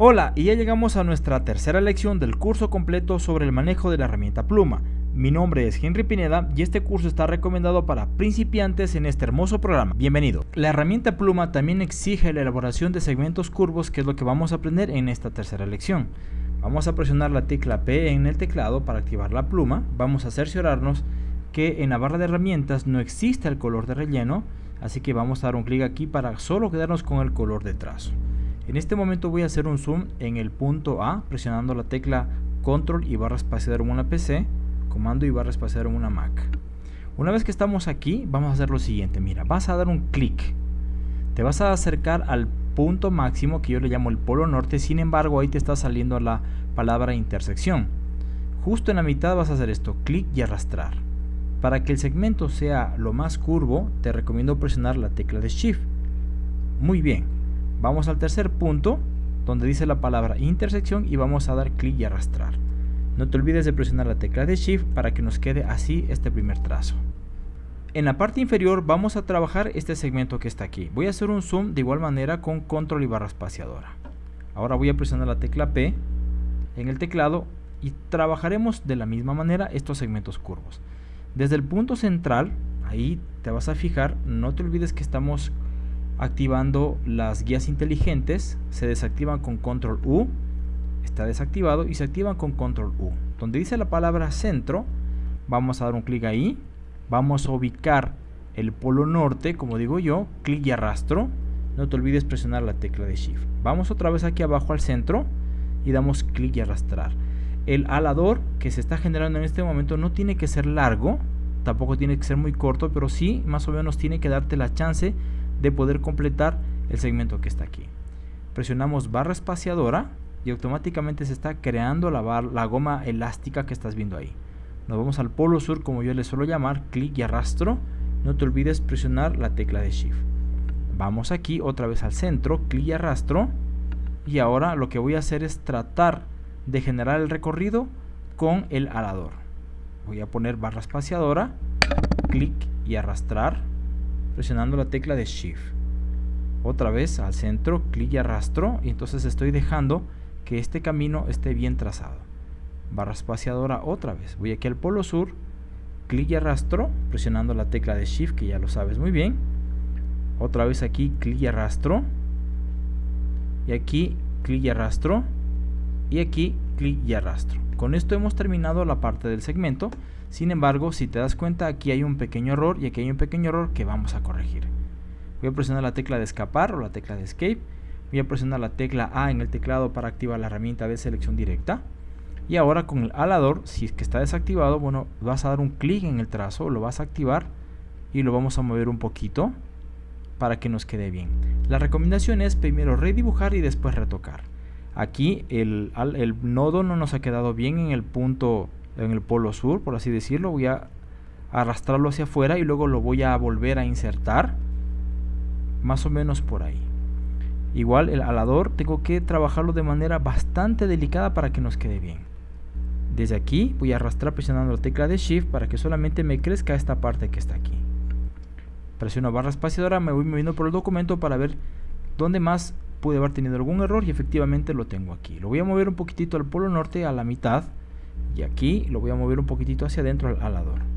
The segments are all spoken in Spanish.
Hola, y ya llegamos a nuestra tercera lección del curso completo sobre el manejo de la herramienta pluma. Mi nombre es Henry Pineda y este curso está recomendado para principiantes en este hermoso programa. Bienvenido. La herramienta pluma también exige la elaboración de segmentos curvos, que es lo que vamos a aprender en esta tercera lección. Vamos a presionar la tecla P en el teclado para activar la pluma. Vamos a cerciorarnos que en la barra de herramientas no existe el color de relleno, así que vamos a dar un clic aquí para solo quedarnos con el color de trazo. En este momento voy a hacer un zoom en el punto A presionando la tecla control y barra espaciadora en una PC, comando y barra espaciadora en una Mac. Una vez que estamos aquí, vamos a hacer lo siguiente. Mira, vas a dar un clic. Te vas a acercar al punto máximo que yo le llamo el polo norte, sin embargo ahí te está saliendo la palabra intersección. Justo en la mitad vas a hacer esto, clic y arrastrar. Para que el segmento sea lo más curvo, te recomiendo presionar la tecla de Shift. Muy bien, Vamos al tercer punto, donde dice la palabra intersección y vamos a dar clic y arrastrar. No te olvides de presionar la tecla de Shift para que nos quede así este primer trazo. En la parte inferior vamos a trabajar este segmento que está aquí. Voy a hacer un zoom de igual manera con control y barra espaciadora. Ahora voy a presionar la tecla P en el teclado y trabajaremos de la misma manera estos segmentos curvos. Desde el punto central, ahí te vas a fijar, no te olvides que estamos activando las guías inteligentes, se desactivan con control U, está desactivado y se activan con control U. Donde dice la palabra centro, vamos a dar un clic ahí, vamos a ubicar el polo norte, como digo yo, clic y arrastro, no te olvides presionar la tecla de Shift. Vamos otra vez aquí abajo al centro y damos clic y arrastrar. El alador que se está generando en este momento no tiene que ser largo, tampoco tiene que ser muy corto, pero sí más o menos tiene que darte la chance de poder completar el segmento que está aquí. Presionamos barra espaciadora y automáticamente se está creando la, la goma elástica que estás viendo ahí. Nos vamos al polo sur como yo le suelo llamar, clic y arrastro. No te olvides presionar la tecla de Shift. Vamos aquí otra vez al centro, clic y arrastro. Y ahora lo que voy a hacer es tratar de generar el recorrido con el alador. Voy a poner barra espaciadora, clic y arrastrar presionando la tecla de Shift. Otra vez al centro, clic y arrastro y entonces estoy dejando que este camino esté bien trazado. Barra espaciadora otra vez. Voy aquí al polo sur, clic y arrastro, presionando la tecla de Shift que ya lo sabes muy bien. Otra vez aquí, clic y arrastro. Y aquí, clic y arrastro. Y aquí, clic y arrastro. Con esto hemos terminado la parte del segmento. Sin embargo, si te das cuenta, aquí hay un pequeño error y aquí hay un pequeño error que vamos a corregir. Voy a presionar la tecla de escapar o la tecla de escape. Voy a presionar la tecla A en el teclado para activar la herramienta de selección directa. Y ahora con el alador, si es que está desactivado, bueno, vas a dar un clic en el trazo, lo vas a activar y lo vamos a mover un poquito para que nos quede bien. La recomendación es primero redibujar y después retocar. Aquí el, el nodo no nos ha quedado bien en el punto en el polo sur, por así decirlo. Voy a arrastrarlo hacia afuera y luego lo voy a volver a insertar. Más o menos por ahí. Igual el alador tengo que trabajarlo de manera bastante delicada para que nos quede bien. Desde aquí voy a arrastrar presionando la tecla de Shift para que solamente me crezca esta parte que está aquí. Presiono barra espaciadora, me voy moviendo por el documento para ver dónde más pude haber tenido algún error y efectivamente lo tengo aquí. Lo voy a mover un poquitito al polo norte a la mitad y aquí lo voy a mover un poquitito hacia adentro al alador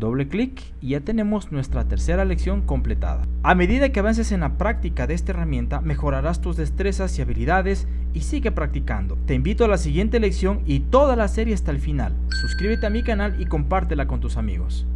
doble clic y ya tenemos nuestra tercera lección completada. A medida que avances en la práctica de esta herramienta, mejorarás tus destrezas y habilidades y sigue practicando. Te invito a la siguiente lección y toda la serie hasta el final. Suscríbete a mi canal y compártela con tus amigos.